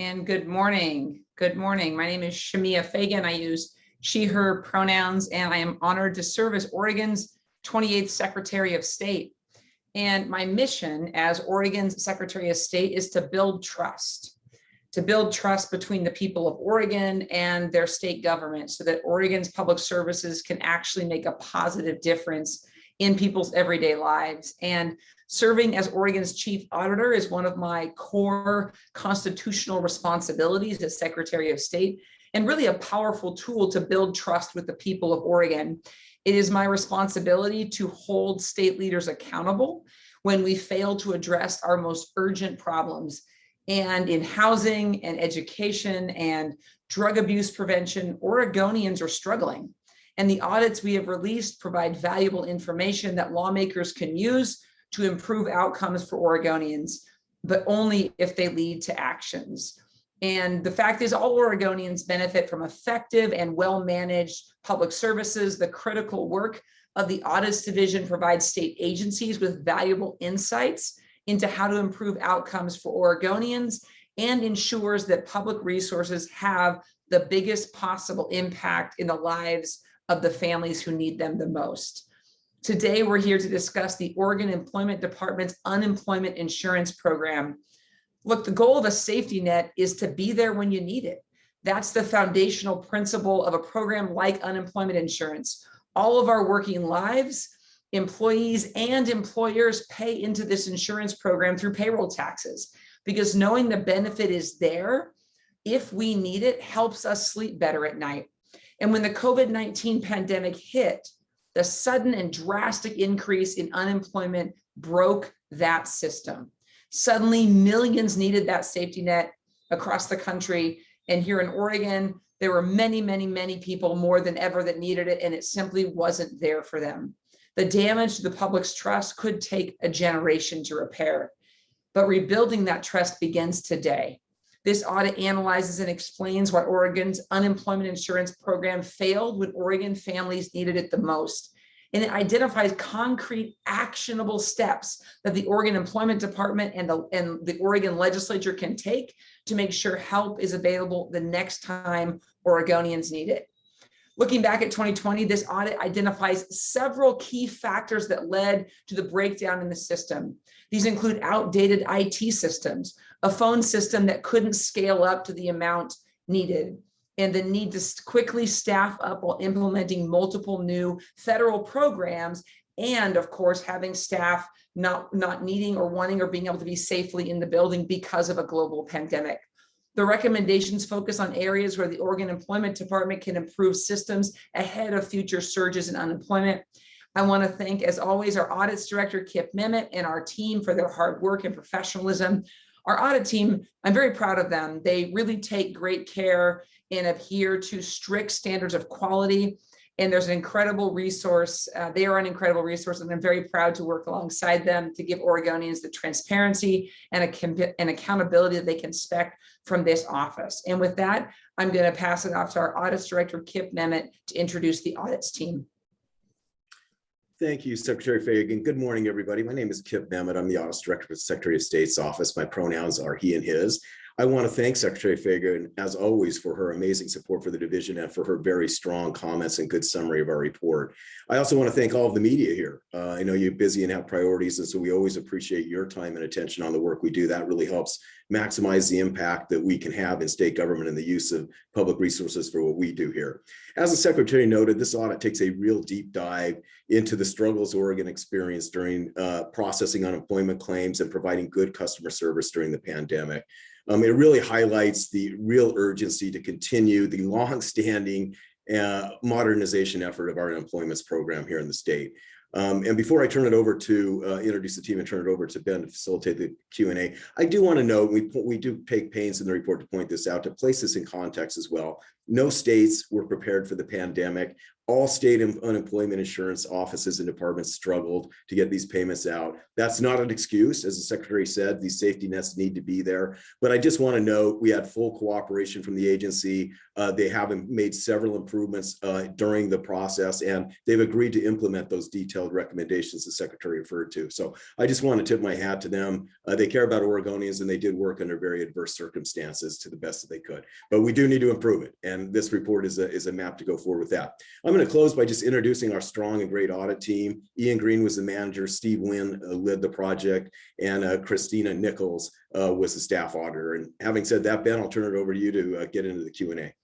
and good morning. Good morning. My name is Shemia Fagan. I use she, her pronouns, and I am honored to serve as Oregon's 28th Secretary of State. And my mission as Oregon's Secretary of State is to build trust, to build trust between the people of Oregon and their state government so that Oregon's public services can actually make a positive difference in people's everyday lives. And serving as Oregon's chief auditor is one of my core constitutional responsibilities as Secretary of State and really a powerful tool to build trust with the people of Oregon. It is my responsibility to hold state leaders accountable when we fail to address our most urgent problems. And in housing and education and drug abuse prevention, Oregonians are struggling. And the audits we have released provide valuable information that lawmakers can use to improve outcomes for Oregonians, but only if they lead to actions. And the fact is all Oregonians benefit from effective and well-managed public services. The critical work of the Audits Division provides state agencies with valuable insights into how to improve outcomes for Oregonians and ensures that public resources have the biggest possible impact in the lives of the families who need them the most. Today, we're here to discuss the Oregon Employment Department's Unemployment Insurance Program. Look, the goal of a safety net is to be there when you need it. That's the foundational principle of a program like unemployment insurance. All of our working lives, employees and employers pay into this insurance program through payroll taxes because knowing the benefit is there if we need it helps us sleep better at night. And when the COVID-19 pandemic hit, the sudden and drastic increase in unemployment broke that system. Suddenly millions needed that safety net across the country. And here in Oregon, there were many, many, many people more than ever that needed it, and it simply wasn't there for them. The damage to the public's trust could take a generation to repair, but rebuilding that trust begins today. This audit analyzes and explains why Oregon's unemployment insurance program failed when Oregon families needed it the most. And it identifies concrete actionable steps that the Oregon Employment Department and the, and the Oregon legislature can take to make sure help is available the next time Oregonians need it. Looking back at 2020, this audit identifies several key factors that led to the breakdown in the system. These include outdated IT systems, a phone system that couldn't scale up to the amount needed, and the need to quickly staff up while implementing multiple new federal programs, and of course, having staff not, not needing or wanting or being able to be safely in the building because of a global pandemic. The recommendations focus on areas where the Oregon Employment Department can improve systems ahead of future surges in unemployment. I want to thank, as always, our audits director, Kip Memmott, and our team for their hard work and professionalism. Our audit team, I'm very proud of them. They really take great care and adhere to strict standards of quality. And there's an incredible resource. Uh, they are an incredible resource, and I'm very proud to work alongside them to give Oregonians the transparency and a, an accountability that they can expect from this office. And with that, I'm going to pass it off to our audits director, Kip Memmott, to introduce the audits team. Thank you, Secretary Fagan. Good morning, everybody. My name is Kip Memmott. I'm the Office Director for the Secretary of State's office. My pronouns are he and his. I want to thank Secretary Fagan, as always, for her amazing support for the division and for her very strong comments and good summary of our report. I also want to thank all of the media here. Uh, I know you're busy and have priorities, and so we always appreciate your time and attention on the work we do. That really helps maximize the impact that we can have in state government and the use of public resources for what we do here. As the Secretary noted, this audit takes a real deep dive into the struggles Oregon experienced during uh, processing unemployment claims and providing good customer service during the pandemic. Um, it really highlights the real urgency to continue the long-standing uh, modernization effort of our unemployment program here in the state. Um, and before I turn it over to uh, introduce the team and turn it over to Ben to facilitate the Q&A, I do want to note, we, we do take pains in the report to point this out, to place this in context as well. No states were prepared for the pandemic. All state unemployment insurance offices and departments struggled to get these payments out. That's not an excuse. As the secretary said, these safety nets need to be there. But I just want to note, we had full cooperation from the agency. Uh, they have made several improvements uh, during the process, and they've agreed to implement those detailed recommendations the secretary referred to. So I just want to tip my hat to them. Uh, they care about Oregonians, and they did work under very adverse circumstances to the best that they could. But we do need to improve it, and this report is a, is a map to go forward with that. I'm going to close by just introducing our strong and great audit team. Ian Green was the manager, Steve Wynn uh, led the project, and uh, Christina Nichols uh, was the staff auditor. And having said that, Ben, I'll turn it over to you to get into the Q and A.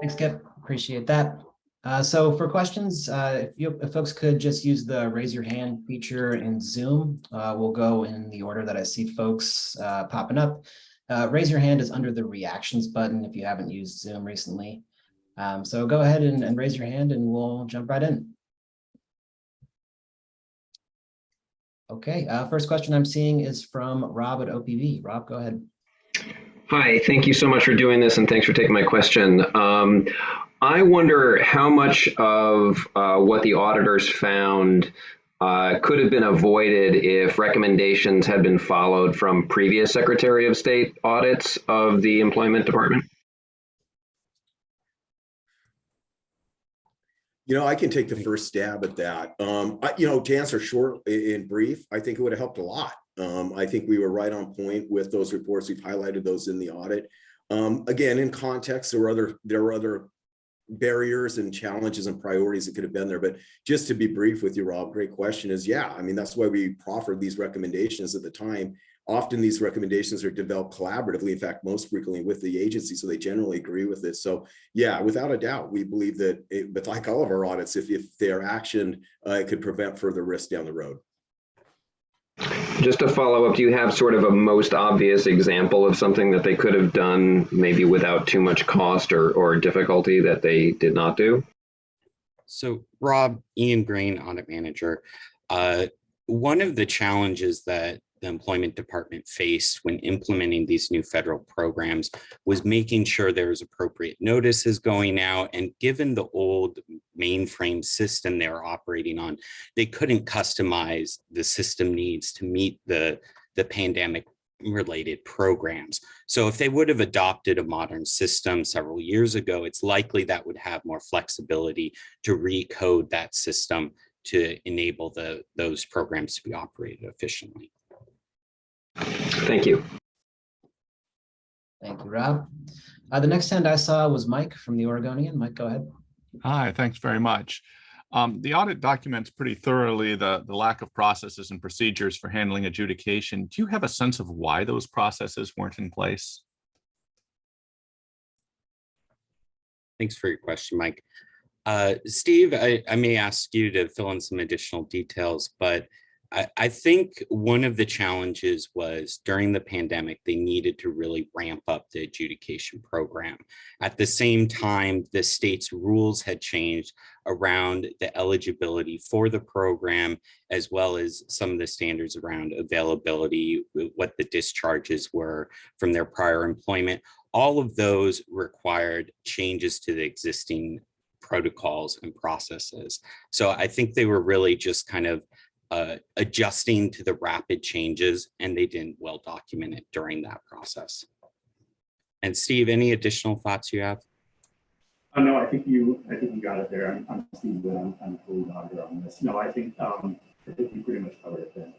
Thanks, Kip. Appreciate that. Uh, so for questions, uh, if you, if folks could just use the raise your hand feature in Zoom, uh, we'll go in the order that I see folks uh, popping up. Uh, raise your hand is under the reactions button if you haven't used Zoom recently. Um, so go ahead and, and raise your hand and we'll jump right in. Okay, uh, first question I'm seeing is from Rob at OPB. Rob, go ahead. Hi, thank you so much for doing this and thanks for taking my question. Um, I wonder how much of uh, what the auditors found uh, could have been avoided if recommendations had been followed from previous Secretary of State audits of the Employment Department? You know, I can take the first stab at that. Um, I, you know, to answer short in brief, I think it would have helped a lot. Um, I think we were right on point with those reports. We've highlighted those in the audit. Um, again, in context, there were other, there were other barriers and challenges and priorities that could have been there. But just to be brief with you, Rob, great question is, yeah, I mean, that's why we proffered these recommendations at the time. Often these recommendations are developed collaboratively, in fact, most frequently with the agency, so they generally agree with it. So yeah, without a doubt, we believe that, it- but like all of our audits, if, if they are actioned, uh, it could prevent further risk down the road. Just to follow up, do you have sort of a most obvious example of something that they could have done maybe without too much cost or, or difficulty that they did not do? So Rob, Ian Green, audit manager. Uh, one of the challenges that the employment department faced when implementing these new federal programs was making sure there was appropriate notices going out. And given the old mainframe system they were operating on, they couldn't customize the system needs to meet the, the pandemic related programs. So if they would have adopted a modern system several years ago, it's likely that would have more flexibility to recode that system to enable the those programs to be operated efficiently. Thank you. Thank you, Rob. Uh, the next hand I saw was Mike from the Oregonian. Mike, go ahead. Hi, thanks very much. Um, the audit documents pretty thoroughly the, the lack of processes and procedures for handling adjudication. Do you have a sense of why those processes weren't in place? Thanks for your question, Mike. Uh, Steve, I, I may ask you to fill in some additional details, but I, I think one of the challenges was during the pandemic, they needed to really ramp up the adjudication program. At the same time, the state's rules had changed around the eligibility for the program, as well as some of the standards around availability, what the discharges were from their prior employment. All of those required changes to the existing protocols and processes. So I think they were really just kind of uh, adjusting to the rapid changes and they didn't well document it during that process. And Steve, any additional thoughts you have? Oh, no, I think you, I think you got it there. I'm, I'm Steve Wood. I'm, I'm the lead auditor on this. No, I think, um, I think you pretty much covered it there.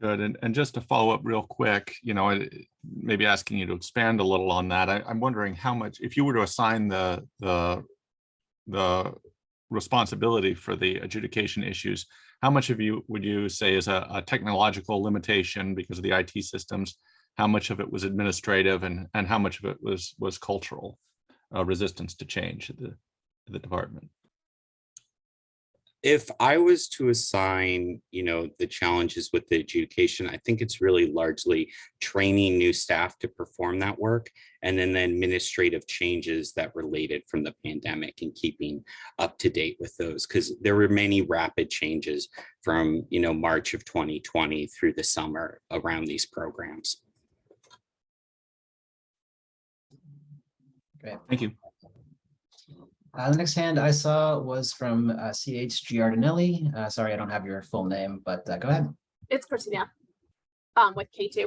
Good. And, and just to follow up real quick, you know, I- maybe asking you to expand a little on that. I, I'm wondering how much, if you were to assign the, the, the responsibility for the adjudication issues, how much of you would you say is a, a technological limitation because of the IT systems? How much of it was administrative and, and how much of it was, was cultural uh, resistance to change at the, the department? If I was to assign, you know, the challenges with the adjudication, I think it's really largely training new staff to perform that work and then the administrative changes that related from the pandemic and keeping up to date with those because there were many rapid changes from, you know, March of 2020 through the summer around these programs. Great. Thank you. Uh, the next hand I saw was from uh, CH Giardinelli. Uh, sorry, I don't have your full name, but uh, go ahead. It's Christina um, with K2.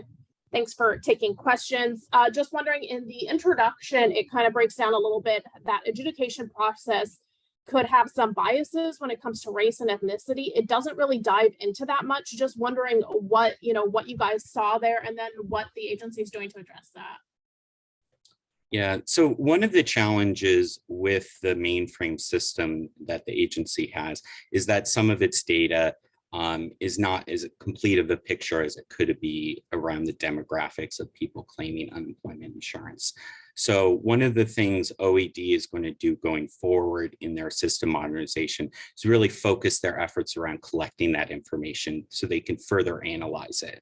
Thanks for taking questions. Uh, just wondering in the introduction, it kind of breaks down a little bit that adjudication process could have some biases when it comes to race and ethnicity. It doesn't really dive into that much. Just wondering what, you know, what you guys saw there and then what the agency is doing to address that. Yeah, so one of the challenges with the mainframe system that the agency has is that some of its data um, is not as complete of a picture as it could be around the demographics of people claiming unemployment insurance. So one of the things OED is going to do going forward in their system modernization is really focus their efforts around collecting that information so they can further analyze it.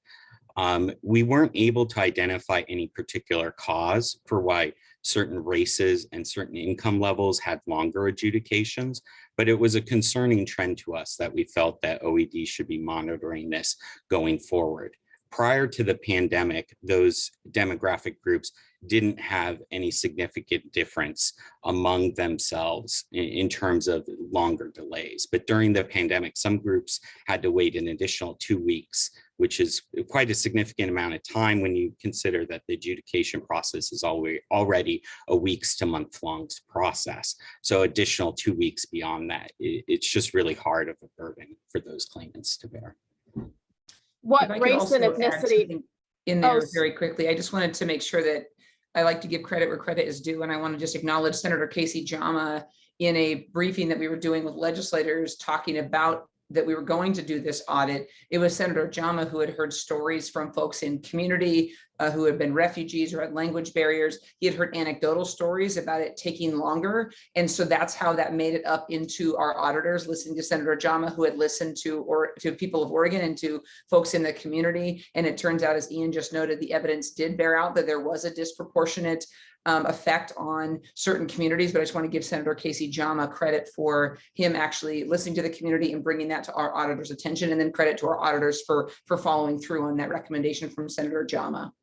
Um, we weren't able to identify any particular cause for why certain races and certain income levels had longer adjudications, but it was a concerning trend to us that we felt that OED should be monitoring this going forward. Prior to the pandemic, those demographic groups didn't have any significant difference among themselves in, in, terms of longer delays. But during the pandemic, some groups had to wait an additional two weeks, which is quite a significant amount of time when you consider that the adjudication process is already, a weeks to month long process. So additional two weeks beyond that, it, it's just really hard of a burden for those claimants to bear. What If race and ethnicity? In Oh, there s- very quickly, I just wanted to make sure that I like to give credit where credit is due, and I want to just acknowledge Senator Kayse Jama in a briefing that we were doing with legislators talking about that we were going to do this audit. It was Senator Jama who had heard stories from folks in community uh, who had been refugees or had language barriers. He had heard anecdotal stories about it taking longer. And so that's how that made it up into our auditors, listening to Senator Jama, who had listened to or to people of Oregon and to folks in the community. And it turns out, as Ian just noted, the evidence did bear out that there was a disproportionate um, effect on certain communities, but I just want to give Senator Kayse Jama credit for him actually listening to the community and bringing that to our auditors' attention, and then credit to our auditors for for following through on that recommendation from Senator Jama.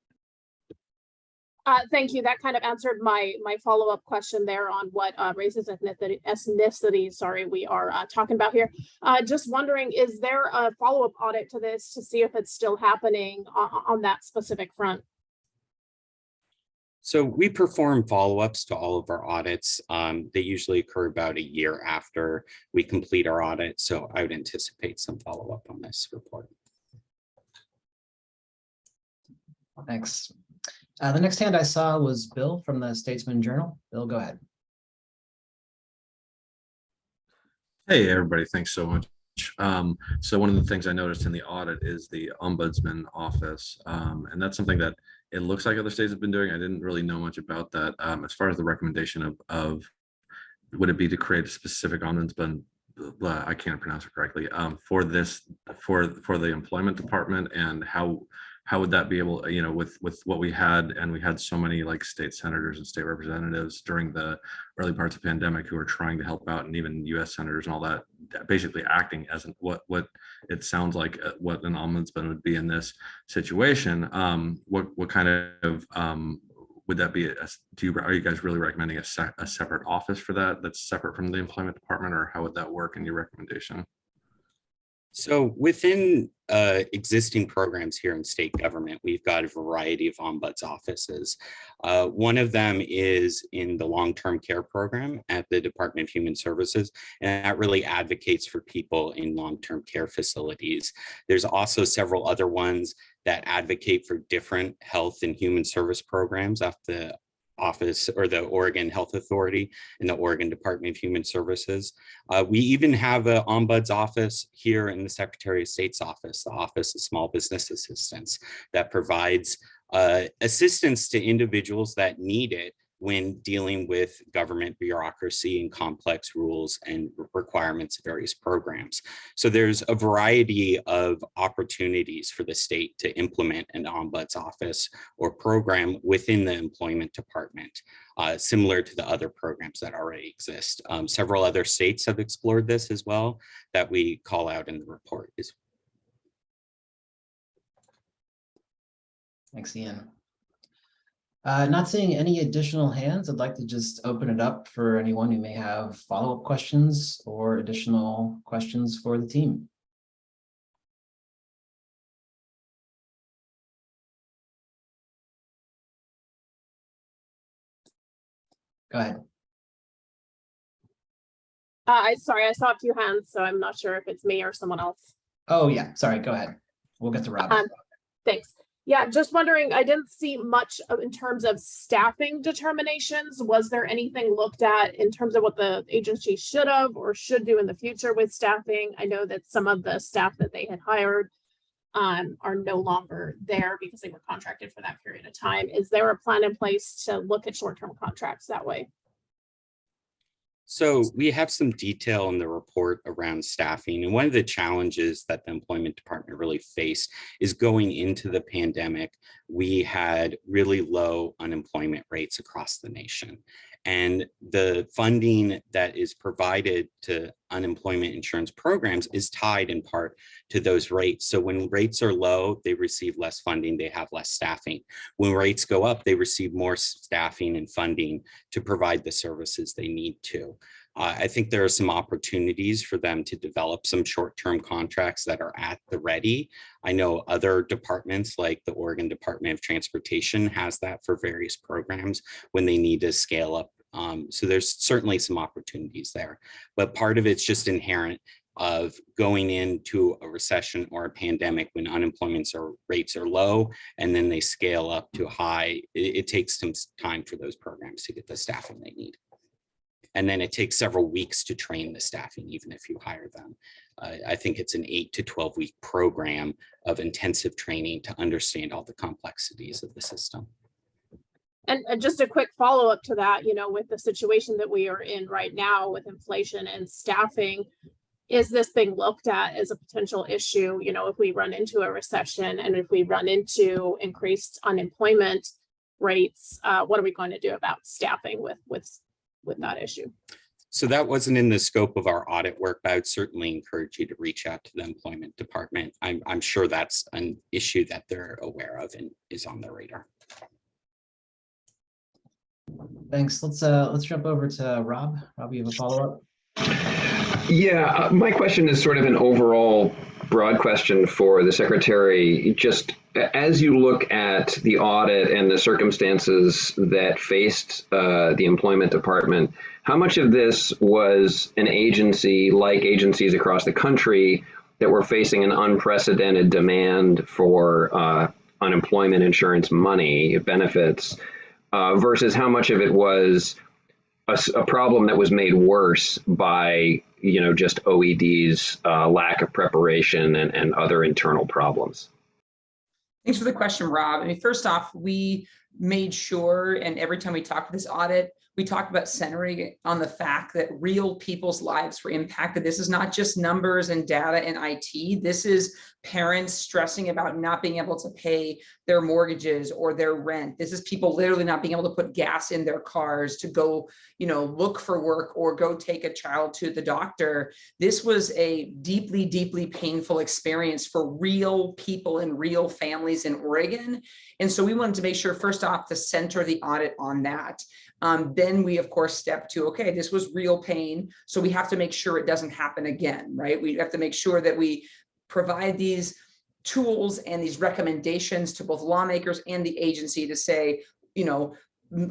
Uh, thank you. That kind of answered my, my follow-up question there on what, uh, races, ethnicity, ethnicity, sorry, we are, uh, talking about here. Uh, just wondering, is there a follow-up audit to this to see if it's still happening on, on that specific front? So we perform follow-ups to all of our audits. Um, they usually occur about a year after we complete our audit. So I would anticipate some follow-up on this report. Thanks. Uh, the next hand I saw was Bill from the Statesman Journal. Bill, go ahead. Hey, everybody, thanks so much. Um, so one of the things I noticed in the audit is the ombudsman office. Um, and that's something that it looks like other states have been doing. I didn't really know much about that. Um, as far as the recommendation of, of would it be to create a specific ombudsman? I can't pronounce it correctly, um, for this, for, for the employment department and how, how would that be able, you know, with, with what we had, and we had so many like state senators and state representatives during the early parts of pandemic who are trying to help out and even US senators and all that, basically acting as an, what, what it sounds like uh, what an ombudsman would be in this situation. Um, what, what kind of, um, would that be, a, do you, are you guys really recommending a, se a separate office for that that's separate from the employment department or how would that work in your recommendation? So within uh, existing programs here in state government, we've got a variety of ombuds offices. Uh, one of them is in the long-term care program at the Department of Human Services, and that really advocates for people in long-term care facilities. There's also several other ones that advocate for different health and human service programs at the office or the Oregon Health Authority and the Oregon Department of Human Services. Uh, we even have an ombuds office here in the Secretary of State's office, the Office of Small Business Assistance that provides uh, assistance to individuals that need it when dealing with government bureaucracy and complex rules and requirements of various programs. So there's a variety of opportunities for the state to implement an ombuds office or program within the employment department, uh, similar to the other programs that already exist. Um, several other states have explored this as well that we call out in the report. Thanks, Ian. Uh, not seeing any additional hands, I'd like to just open it up for anyone who may have follow-up questions or additional questions for the team. Go ahead. Uh, I, sorry, I saw a few hands, so I'm not sure if it's me or someone else. Oh, yeah, sorry, go ahead. We'll get to Rob. Um, Thanks. Yeah, just wondering, I didn't see much in terms of staffing determinations. Was there anything looked at in terms of what the agency should have or should do in the future with staffing? I know that some of the staff that they had hired um, are no longer there because they were contracted for that period of time. Is there a plan in place to look at short-term contracts that way? So we have some detail in the report around staffing. And one of the challenges that the employment department really faced is going into the pandemic, we had really low unemployment rates across the nation. And the funding that is provided to unemployment insurance programs is tied in part to those rates. So when rates are low, they receive less funding, they have less staffing. When rates go up, they receive more staffing and funding to provide the services they need to. Uh, I think there are some opportunities for them to develop some short-term contracts that are at the ready. I know other departments like the Oregon Department of Transportation has that for various programs when they need to scale up. Um, so there's certainly some opportunities there, but part of it's just inherent of going into a recession or a pandemic when unemployment rates are low and then they scale up to high. It, it takes some time for those programs to get the staffing they need. And then it takes several weeks to train the staffing, even if you hire them. Uh, I think it's an eight to 12 week program of intensive training to understand all the complexities of the system. And, and just a quick follow-up to that, you know, with the situation that we are in right now with inflation and staffing, is this being looked at as a potential issue, you know, if we run into a recession and if we run into increased unemployment rates, uh, what are we going to do about staffing with, with, with that issue? So that wasn't in the scope of our audit work, but I would certainly encourage you to reach out to the employment department. I'm, I'm sure that's an issue that they're aware of and is on their radar. Thanks. Let's uh let's jump over to Rob. Rob, you have a follow-up? Yeah, uh, my question is sort of an overall broad question for the secretary. Just as you look at the audit and the circumstances that faced uh, the employment department, how much of this was an agency like agencies across the country that were facing an unprecedented demand for uh, unemployment insurance money, benefits, uh, versus how much of it was a problem that was made worse by you know just OED's uh, lack of preparation and, and other internal problems. Thanks for the question, Rob. I mean, first off, we made sure, and every time we talked to this audit, we talked about centering on the fact that real people's lives were impacted. This is not just numbers and data and IT. This is parents stressing about not being able to pay their mortgages or their rent. This is people literally not being able to put gas in their cars to go, you know, look for work or go take a child to the doctor. This was a deeply, deeply painful experience for real people and real families in Oregon. And so we wanted to make sure, first off, to center the audit on that. Um, then we, of course, step to, okay, this was real pain. So we have to make sure it doesn't happen again, right? We have to make sure that we provide these tools and these recommendations to both lawmakers and the agency to say, you know,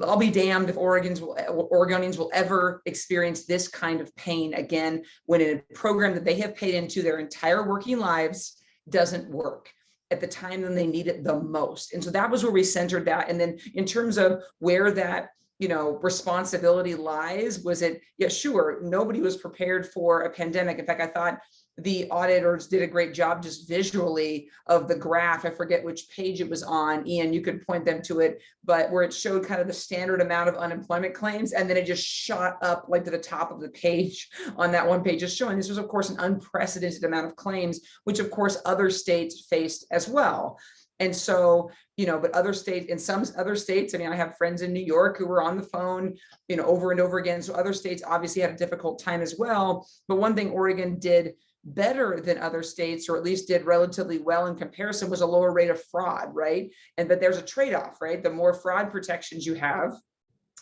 I'll be damned if Oregons will, Oregonians will ever experience this kind of pain again when a program that they have paid into their entire working lives doesn't work at the time when they need it the most. And so that was where we centered that. And then in terms of where that you know, responsibility lies, was it, yeah, sure, nobody was prepared for a pandemic. In fact, I thought the auditors did a great job just visually of the graph. I forget which page it was on. Ian, you could point them to it, but where it showed kind of the standard amount of unemployment claims, and then it just shot up like to the top of the page on that one page, just showing this was, of course, an unprecedented amount of claims, which of course other states faced as well. And so, you know, but other states, in some other states, I mean, I have friends in New York who were on the phone, you know, over and over again. So other states obviously had a difficult time as well. But one thing Oregon did better than other states, or at least did relatively well in comparison, was a lower rate of fraud, right? And but there's a trade-off, right? The more fraud protections you have,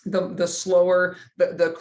the the slower the the